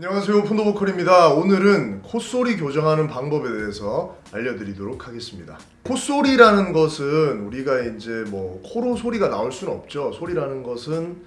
안녕하세요 폰도보컬입니다. 오늘은 콧소리 교정하는 방법에 대해서 알려드리도록 하겠습니다. 콧소리라는 것은 우리가 이제 뭐 코로 소리가 나올 수는 없죠. 소리라는 것은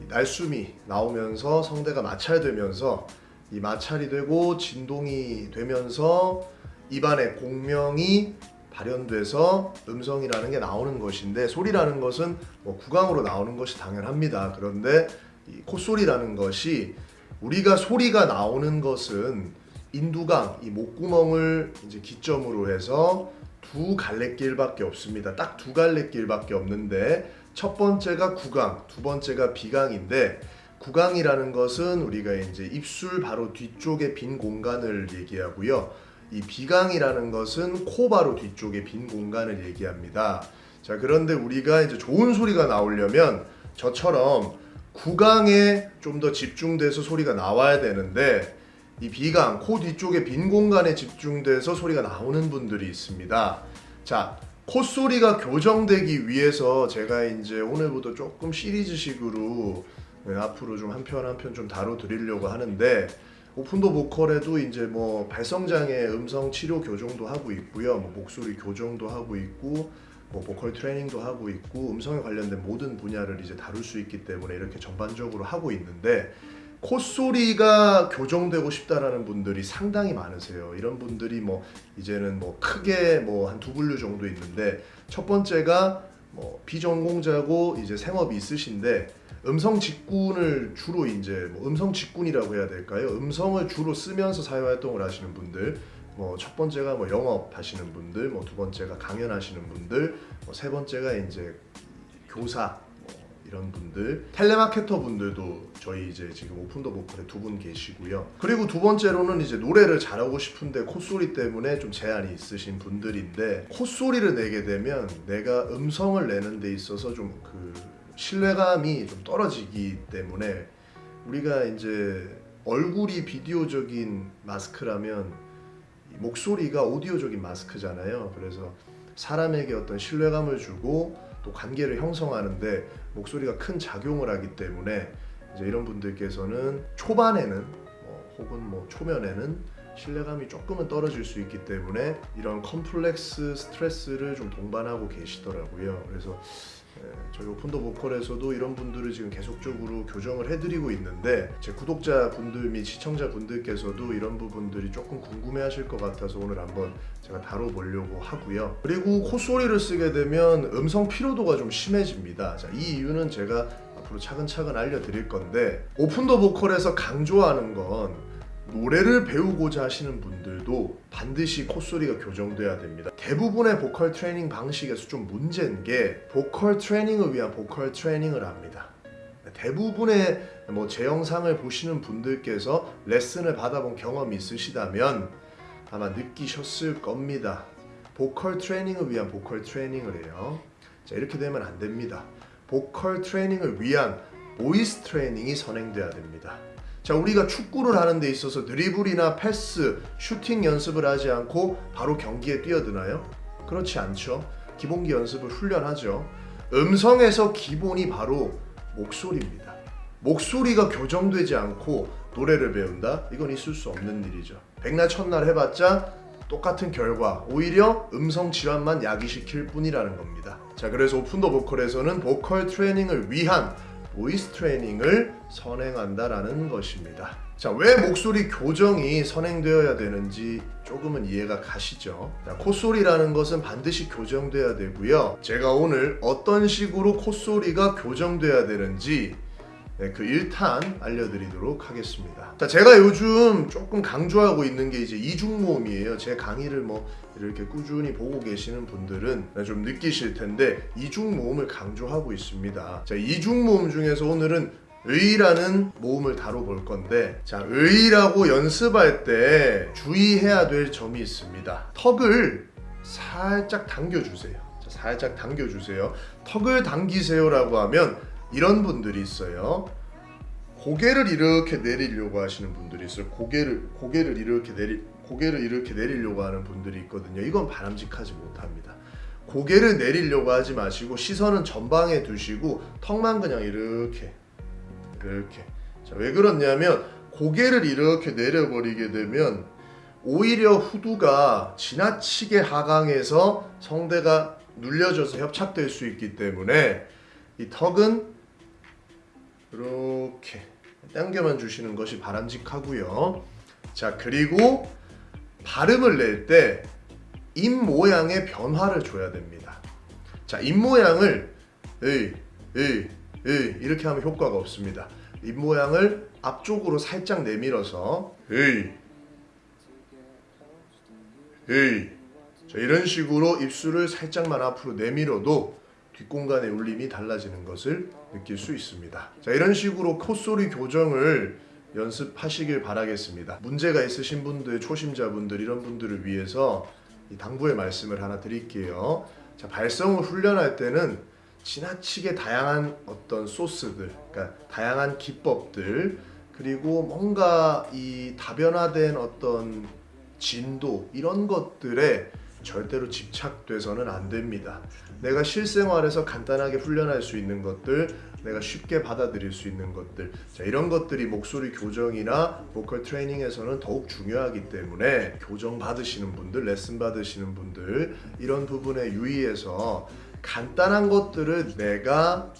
이 날숨이 나오면서 성대가 마찰되면서 이 마찰이 되고 진동이 되면서 입안에 공명이 발현돼서 음성이라는 게 나오는 것인데 소리라는 것은 뭐 구강으로 나오는 것이 당연합니다. 그런데 이 콧소리라는 것이 우리가 소리가 나오는 것은 인두강, 이 목구멍을 이제 기점으로 해서 두 갈래길밖에 없습니다. 딱 두 갈래길밖에 없는데 첫 번째가 구강, 두 번째가 비강인데 구강이라는 것은 우리가 이제 입술 바로 뒤쪽에 빈 공간을 얘기하고요. 이 비강이라는 것은 코 바로 뒤쪽에 빈 공간을 얘기합니다. 자, 그런데 우리가 이제 좋은 소리가 나오려면 저처럼 구강에 좀 더 집중돼서 소리가 나와야 되는데 이 비강, 코 뒤쪽에 빈 공간에 집중돼서 소리가 나오는 분들이 있습니다. 자, 콧소리가 교정되기 위해서 제가 이제 오늘부터 조금 시리즈식으로 네, 앞으로 좀 한 편 한 편 좀 다뤄 드리려고 하는데 오픈도 보컬에도 이제 뭐 발성장애 음성 치료 교정도 하고 있고요. 뭐 목소리 교정도 하고 있고 뭐 보컬 트레이닝도 하고 있고 음성에 관련된 모든 분야를 이제 다룰 수 있기 때문에 이렇게 전반적으로 하고 있는데 콧소리가 교정되고 싶다라는 분들이 상당히 많으세요. 이런 분들이 뭐 이제는 뭐 크게 뭐 한 두 분류 정도 있는데 첫 번째가 뭐 비전공자고 이제 생업이 있으신데 음성 직군을 주로 이제 뭐 음성 직군이라고 해야 될까요? 음성을 주로 쓰면서 사회 활동을 하시는 분들 뭐 첫 번째가 뭐 영업 하시는 분들, 뭐 두 번째가 강연하시는 분들, 뭐 세 번째가 이제 교사 뭐 이런 분들, 텔레마케터 분들도 저희 이제 지금 오픈 더 보컬에 두 분 계시고요. 그리고 두 번째로는 이제 노래를 잘하고 싶은데 콧소리 때문에 좀 제한이 있으신 분들인데 콧소리를 내게 되면 내가 음성을 내는 데 있어서 좀 그 신뢰감이 좀 떨어지기 때문에 우리가 이제 얼굴이 비디오적인 마스크라면 이 목소리가 오디오적인 마스크잖아요. 그래서 사람에게 어떤 신뢰감을 주고 또 관계를 형성하는데 목소리가 큰 작용을 하기 때문에 이제 이런 분들께서는 초반에는 뭐 혹은 뭐 초면에는 신뢰감이 조금은 떨어질 수 있기 때문에 이런 컴플렉스 스트레스를 좀 동반하고 계시더라고요. 그래서 예, 저희 Open the Vocal에서도 이런 분들을 지금 계속적으로 교정을 해드리고 있는데 제 구독자분들 및 시청자분들께서도 이런 부분들이 조금 궁금해하실 것 같아서 오늘 한번 제가 다뤄보려고 하고요. 그리고 콧소리를 쓰게 되면 음성 피로도가 좀 심해집니다. 자, 이 이유는 제가 앞으로 차근차근 알려드릴 건데 Open the Vocal에서 강조하는 건 노래를 배우고자 하시는 분들도 반드시 콧소리가 교정돼야 됩니다. 대부분의 보컬 트레이닝 방식에서 좀 문제인 게 보컬 트레이닝을 위한 보컬 트레이닝을 합니다. 대부분의 뭐 제 영상을 보시는 분들께서 레슨을 받아본 경험이 있으시다면 아마 느끼셨을 겁니다. 보컬 트레이닝을 위한 보컬 트레이닝을 해요. 자 이렇게 되면 안 됩니다. 보컬 트레이닝을 위한 voice 트레이닝이 선행돼야 됩니다. 자 우리가 축구를 하는 데 있어서 드리블이나 패스, 슈팅 연습을 하지 않고 바로 경기에 뛰어드나요? 그렇지 않죠. 기본기 연습을 훈련하죠. 음성에서 기본이 바로 목소리입니다. 목소리가 교정되지 않고 노래를 배운다? 이건 있을 수 없는 일이죠. 백날 천날 해봤자 똑같은 결과 오히려 음성 질환만 야기시킬 뿐이라는 겁니다. 자 그래서 Open the Vocal에서는 보컬 트레이닝을 위한 voice 트레이닝을 선행한다라는 것입니다. 자, 왜 목소리 교정이 선행되어야 되는지 조금은 이해가 가시죠? 자, 콧소리라는 것은 반드시 교정돼야 되고요. 제가 오늘 어떤 식으로 콧소리가 교정돼야 되는지 네, 그 1탄 알려드리도록 하겠습니다. 자, 제가 요즘 조금 강조하고 있는 게 이제 이중모음이에요. 제 강의를 뭐 이렇게 꾸준히 보고 계시는 분들은 좀 느끼실 텐데 이중모음을 강조하고 있습니다. 자, 이중모음 중에서 오늘은 의라는 모음을 다뤄볼 건데 자 의라고 연습할 때 주의해야 될 점이 있습니다. 턱을 살짝 당겨주세요. 자, 살짝 당겨주세요. 턱을 당기세요 라고 하면 이런 분들이 있어요. 고개를 이렇게 내리려고 하시는 분들이 있어요. 고개를 고개를 이렇게 내리 고개를 이렇게 내리려고 하는 분들이 있거든요. 이건 바람직하지 못합니다. 고개를 내리려고 하지 마시고 시선은 전방에 두시고 턱만 그냥 이렇게 이렇게 자, 왜 그렇냐면 고개를 이렇게 내려버리게 되면 오히려 후두가 지나치게 하강해서 성대가 눌려져서 협착될 수 있기 때문에 이 턱은 이렇게 당겨만 주시는 것이 바람직하고요. 자 그리고 발음을 낼 때 입 모양의 변화를 줘야 됩니다. 자, 입 모양을 에이 이렇게 하면 효과가 없습니다. 입 모양을 앞쪽으로 살짝 내밀어서 에이. 자, 이런 식으로 입술을 살짝만 앞으로 내밀어도 뒷공간의 울림이 달라지는 것을 느낄 수 있습니다. 자, 이런 식으로 콧소리 교정을 연습하시길 바라겠습니다. 문제가 있으신 분들, 초심자분들 이런 분들을 위해서 이 당부의 말씀을 하나 드릴게요. 자, 발성을 훈련할 때는 지나치게 다양한 어떤 소스들, 그러니까 다양한 기법들, 그리고 뭔가 이 다변화된 어떤 진도 이런 것들에 절대로 집착돼서는 안 됩니다. 내가 실생활에서 간단하게 훈련할 수 있는 것들, 내가 쉽게 받아들일 수 있는 것들, 자, 이런 것들이 목소리 교정이나 보컬 트레이닝에서는 더욱 중요하기 때문에 교정 받으시는 분들, 레슨 받으시는 분들 이런 부분에 유의해서 간단한 것들을 내가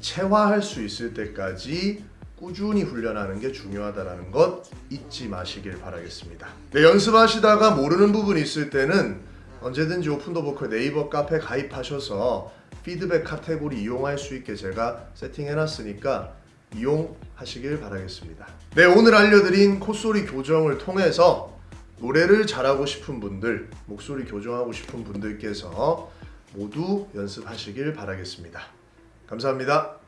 체화할 수 있을 때까지 꾸준히 훈련하는 게 중요하다라는 것 잊지 마시길 바라겠습니다. 네, 연습하시다가 모르는 부분이 있을 때는 언제든지 오픈더 보컬 네이버 카페 가입하셔서 피드백 카테고리 이용할 수 있게 제가 세팅해놨으니까 이용하시길 바라겠습니다. 네, 오늘 알려드린 콧소리 교정을 통해서 노래를 잘하고 싶은 분들, 목소리 교정하고 싶은 분들께서 모두 연습하시길 바라겠습니다. 감사합니다.